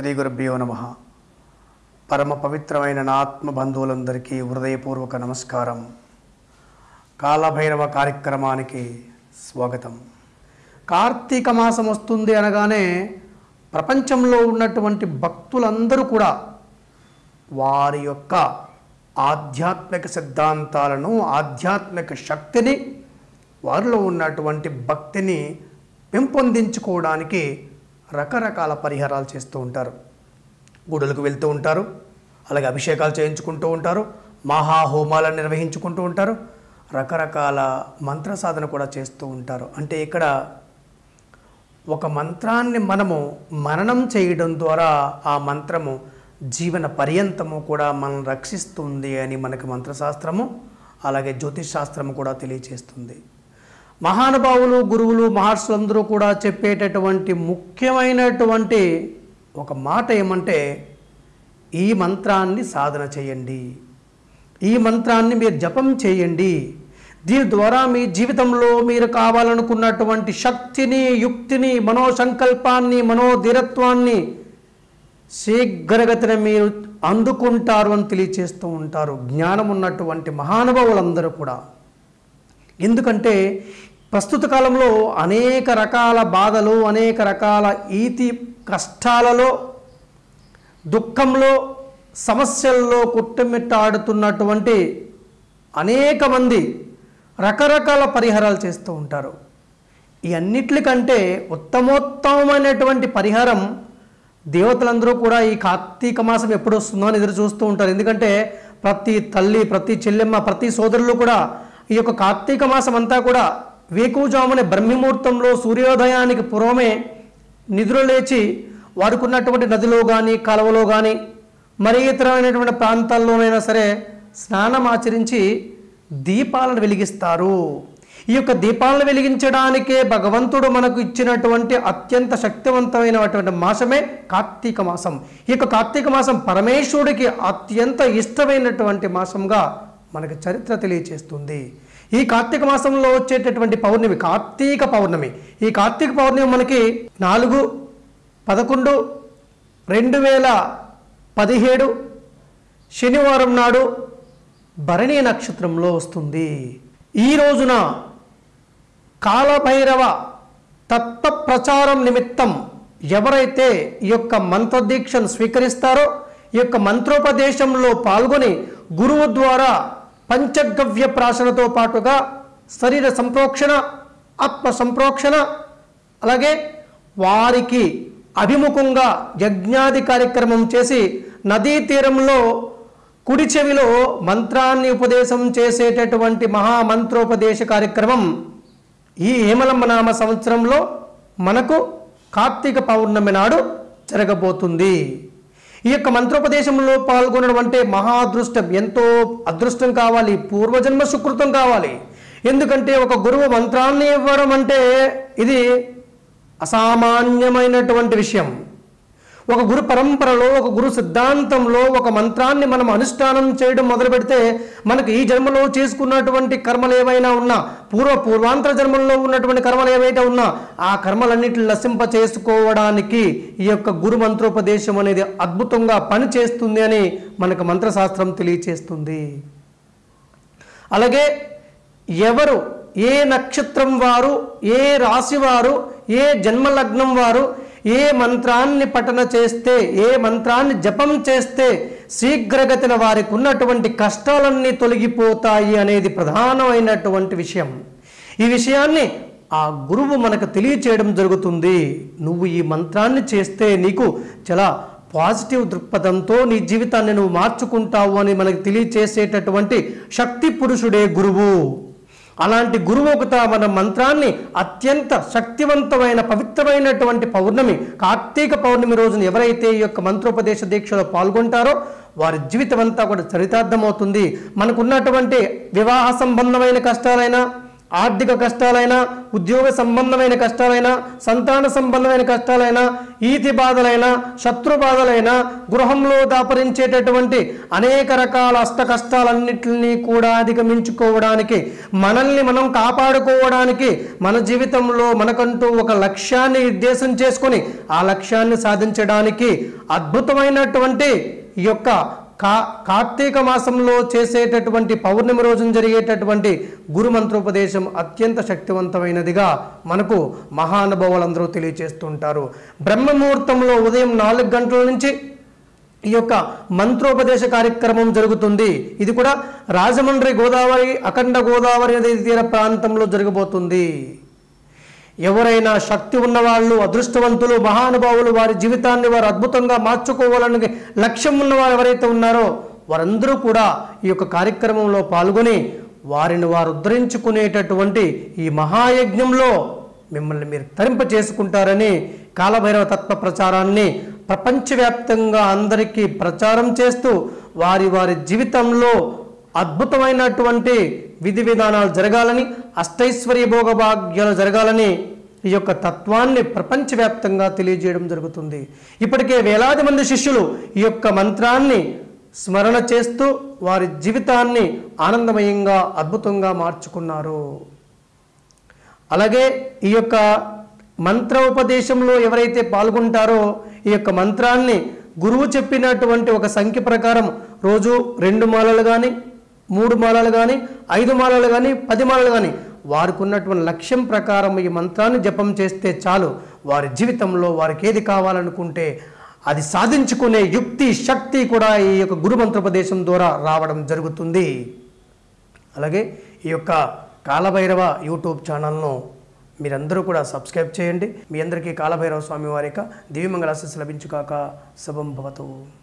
గురుభ్యో నమ. పరమ పవిత్రమైన నా ఆత్మ బంధువులందరికీ హృదయపూర్వక నమస్కారం. కాలభైరవ కార్యక్రమానికి స్వాగతం. కార్తీక మాసం వస్తుంది అనగానే ప్రపంచంలో ఉన్నటువంటి భక్తులందరూ కూడా వారి యొక్క ఆధ్యాత్మిక సిద్ధాంతాలను ఆధ్యాత్మిక శక్తిని వారిలో ఉన్నటువంటి భక్తిని పెంపొందించుకోవడానికి రకరకాల పరిహారాలు చేస్తూ ఉంటారు. గుడులకు వెళ్తూ ఉంటారు. అలాగే అభిషేకాలు చేయించుకుంటూ ఉంటారు. మహాహోమాలను నిర్వహించుకుంటూ ఉంటారు. రకరకాల మంత్ర సాధన కూడా చేస్తూ ఉంటారు. అంటే ఇక్కడ ఒక మంత్రాన్ని మనము మననం చేయడం ద్వారా ఆ మంత్రము జీవన పర్యంతము కూడా మనం రక్షిస్తుంది అని మనకి మంత్రశాస్త్రము అలాగే జ్యోతిష్ శాస్త్రము కూడా తెలియచేస్తుంది. మహానుభావులు గురువులు మహర్షులందరూ కూడా చెప్పేటటువంటి ముఖ్యమైనటువంటి ఒక మాట ఏమంటే ఈ మంత్రాన్ని సాధన చేయండి. ఈ మంత్రాన్ని మీరు జపం చేయండి. దీని ద్వారా మీ జీవితంలో మీరు కావాలనుకున్నటువంటి శక్తిని యుక్తిని మనోసంకల్పాన్ని మనోధీరత్వాన్ని శీఘ్రగతిన మీరు అందుకుంటారు అని తెలియచేస్తూ ఉంటారు. జ్ఞానం ఉన్నటువంటి మహానుభావులందరూ కూడా. ఎందుకంటే ప్రస్తుత కాలంలో అనేక రకాల బాధలు అనేక రకాల ఈతి కష్టాలలో దుఃఖంలో సమస్యల్లో కుట్టుమిట్టాడుతున్నటువంటి అనేక మంది రకరకాల పరిహారాలు చేస్తూ ఉంటారు. ఈ అన్నిట్లకంటే ఉత్తమోత్తమైనటువంటి పరిహారం దేవతలందరూ కూడా ఈ కార్తీక మాసం ఎప్పుడు వస్తుందో అని ఎదురు చూస్తూ ఉంటారు. ఎందుకంటే ప్రతి తల్లి ప్రతి చెల్లెమ్మ ప్రతి సోదరులు కూడా ఈ యొక్క కార్తీక మాసం అంతా కూడా వేకువజామునే బ్రహ్మముహూర్తంలో సూర్యోదయానికి పూర్వమే నిద్ర లేచి వాడుకున్నటువంటి ఉన్నటువంటి నదిలో కానీ కాలువలో కానీ మరి ఇతరమైనటువంటి ప్రాంతాల్లోనైనా సరే స్నానం ఆచరించి దీపాలను వెలిగిస్తారు. ఈ యొక్క దీపాలను వెలిగించడానికే భగవంతుడు మనకు ఇచ్చినటువంటి అత్యంత శక్తివంతమైనటువంటి మాసమే కార్తీక మాసం. ఈ యొక్క కార్తీక మాసం పరమేశ్వరుడికి అత్యంత ఇష్టమైనటువంటి మాసంగా మనకు చరిత్ర తెలియచేస్తుంది. ఈ కార్తీక మాసంలో వచ్చేటటువంటి పౌర్ణమి కార్తీక పౌర్ణమి. ఈ కార్తీక పౌర్ణమి మనకి నాలుగు పదకొండు రెండు వేల పదిహేడు శనివారం నాడు భరణి నక్షత్రంలో వస్తుంది. ఈ రోజున కాలభైరవ తత్వ ప్రచారం నిమిత్తం ఎవరైతే ఈ యొక్క మంత్రదీక్షను స్వీకరిస్తారో ఈ యొక్క మంత్రోపదేశంలో పాల్గొని గురువు ద్వారా పంచగవ్య ప్రాసనతో పాటుగా శరీర సంప్రోక్షణ ఆత్మ సంప్రోక్షణ అలాగే వారికి అభిముఖంగా యజ్ఞాది కార్యక్రమం చేసి నదీ తీరంలో కుడి చెవిలో మంత్రాన్ని ఉపదేశం చేసేటటువంటి మహామంత్రోపదేశ కార్యక్రమం ఈ హేమలంబ నామ సంవత్సరంలో మనకు కార్తీక పౌర్ణమి నాడు జరగబోతుంది. ఈ యొక్క మంత్రోపదేశంలో పాల్గొనడం అంటే మహా అదృష్టం ఎంతో అదృష్టం కావాలి. పూర్వజన్మ సుకృతం కావాలి. ఎందుకంటే ఒక గురువు మంత్రాన్ని ఇవ్వడం అంటే ఇది అసామాన్యమైనటువంటి విషయం. ఒక గురు పరంపరలో ఒక గురు సిద్ధాంతంలో ఒక మంత్రాన్ని మనం అనుష్ఠానం చేయడం మొదలు పెడితే మనకు ఈ జన్మలో చేసుకున్నటువంటి కర్మలు ఏవైనా ఉన్నా పూర్వ పూర్వాంతర జన్మల్లో ఉన్నటువంటి కర్మలు ఏవైతే ఉన్నా ఆ కర్మలన్నింటిని నశింప చేసుకోవడానికి ఈ యొక్క గురు మంత్రోపదేశం అనేది అద్భుతంగా పనిచేస్తుంది అని మనకు మంత్రశాస్త్రం తెలియచేస్తుంది. అలాగే ఎవరు ఏ నక్షత్రం వారు ఏ రాశి వారు ఏ జన్మలగ్నం వారు ఏ మంత్రాన్ని పఠన చేస్తే ఏ మంత్రాన్ని జపం చేస్తే శీఘ్రగతిన వారికి ఉన్నటువంటి కష్టాలన్నీ తొలగిపోతాయి అనేది ప్రధానమైనటువంటి విషయం. ఈ విషయాన్ని ఆ గురువు మనకు తెలియచేయడం జరుగుతుంది. నువ్వు ఈ మంత్రాన్ని చేస్తే నీకు చాలా పాజిటివ్ దృక్పథంతో నీ జీవితాన్ని నువ్వు మార్చుకుంటావు అని మనకు తెలియచేసేటటువంటి శక్తి పురుషుడే గురువు. అలాంటి గురువు ఒకట మన మంత్రాన్ని అత్యంత శక్తివంతమైన పవిత్రమైనటువంటి పౌర్ణమి కార్తీక పౌర్ణమి రోజున ఎవరైతే ఈ యొక్క మంత్రోపదేశ దీక్షలో పాల్గొంటారో వారి జీవితం అంతా కూడా చరితార్థమవుతుంది. మనకున్నటువంటి వివాహ సంబంధమైన కష్టాలైనా ఆర్థిక కష్టాలైనా ఉద్యోగ సంబంధమైన కష్టాలైనా సంతాన సంబంధమైన కష్టాలైనా ఈతి బాధలైనా శత్రు బాధలైనా గృహంలో దాపరించేటటువంటి అనేక రకాల అష్ట కష్టాలన్నింటినీ కూడా అధిగమించుకోవడానికి మనల్ని మనం కాపాడుకోవడానికి మన జీవితంలో మనకంటూ ఒక లక్ష్యాన్ని నిర్దేశం చేసుకొని ఆ లక్ష్యాన్ని సాధించడానికి అద్భుతమైనటువంటి ఈ యొక్క కా కార్తీక మాసంలో చేసేటటువంటి పౌర్ణమి రోజున జరిగేటటువంటి గురు మంత్రోపదేశం అత్యంత శక్తివంతమైనదిగా మనకు మహానుభావులందరూ తెలియజేస్తుంటారు బ్రహ్మముహూర్తంలో ఉదయం నాలుగు గంటల నుంచి ఈ యొక్క మంత్రోపదేశ కార్యక్రమం జరుగుతుంది. ఇది కూడా రాజమండ్రి గోదావరి అఖండ గోదావరి నదీ తీర ప్రాంతంలో జరగబోతుంది. ఎవరైనా శక్తి ఉన్నవాళ్ళు అదృష్టవంతులు మహానుభావులు వారి జీవితాన్ని వారు అద్భుతంగా మార్చుకోవాలని లక్ష్యం ఉన్నవారు ఎవరైతే ఉన్నారో వారందరూ కూడా ఈ యొక్క కార్యక్రమంలో పాల్గొని వారిని వారు ఉద్ధరించుకునేటటువంటి ఈ మహాయజ్ఞంలో మిమ్మల్ని మీరు తరింప చేసుకుంటారని కాలభైరవ తత్వ ప్రచారాన్ని ప్రపంచవ్యాప్తంగా అందరికీ ప్రచారం చేస్తూ వారి వారి జీవితంలో అద్భుతమైనటువంటి విధి విధానాలు జరగాలని అష్టైశ్వర్య భోగభాగ్యాలు జరగాలని ఈ యొక్క తత్వాన్ని ప్రపంచవ్యాప్తంగా తెలియజేయడం జరుగుతుంది. ఇప్పటికే వేలాది మంది శిష్యులు ఈ యొక్క మంత్రాన్ని స్మరణ చేస్తూ వారి జీవితాన్ని ఆనందమయంగా అద్భుతంగా మార్చుకున్నారు. అలాగే ఈ యొక్క మంత్ర ఉపదేశంలో ఎవరైతే పాల్గొంటారో ఈ యొక్క మంత్రాన్ని గురువు చెప్పినటువంటి ఒక సంఖ్య ప్రకారం రోజు రెండు మాలలు కానీ మూడు మాలలు కానీ ఐదు మాలలు కానీ పది మాలలు కానీ వారికి ఉన్నటువంటి లక్ష్యం ప్రకారం ఈ మంత్రాన్ని జపం చేస్తే చాలు. వారి జీవితంలో వారికి ఏది కావాలనుకుంటే అది సాధించుకునే యుక్తి శక్తి కూడా ఈ యొక్క గురు మంత్రోపదేశం ద్వారా రావడం జరుగుతుంది. అలాగే ఈ యొక్క కాలభైరవ యూట్యూబ్ ఛానల్ను మీరందరూ కూడా సబ్స్క్రైబ్ చేయండి. మీ అందరికీ కాలభైరవ స్వామి వారి యొక్క దివ్యమంగళ ఆశీస్సు లభించుగాక. శుభం భవతు.